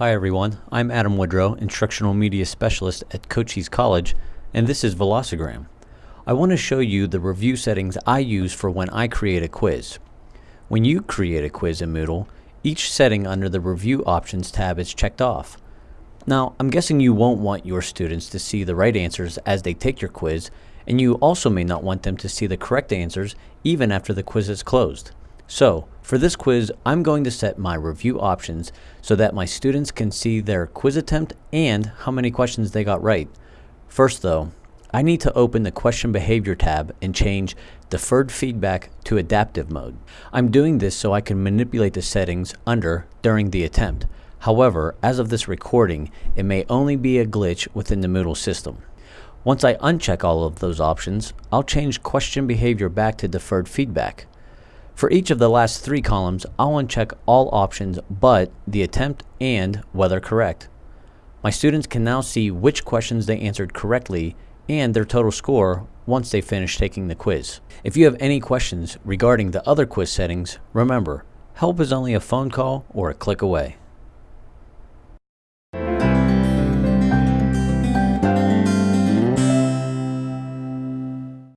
Hi everyone, I'm Adam Woodrow, Instructional Media Specialist at Cochise College, and this is Velocigram. I want to show you the review settings I use for when I create a quiz. When you create a quiz in Moodle, each setting under the Review Options tab is checked off. Now, I'm guessing you won't want your students to see the right answers as they take your quiz, and you also may not want them to see the correct answers even after the quiz is closed. So, for this quiz, I'm going to set my review options so that my students can see their quiz attempt and how many questions they got right. First though, I need to open the question behavior tab and change deferred feedback to adaptive mode. I'm doing this so I can manipulate the settings under during the attempt. However, as of this recording, it may only be a glitch within the Moodle system. Once I uncheck all of those options, I'll change question behavior back to deferred feedback. For each of the last three columns, I'll uncheck all options but the attempt and whether correct. My students can now see which questions they answered correctly and their total score once they finish taking the quiz. If you have any questions regarding the other quiz settings, remember, help is only a phone call or a click away.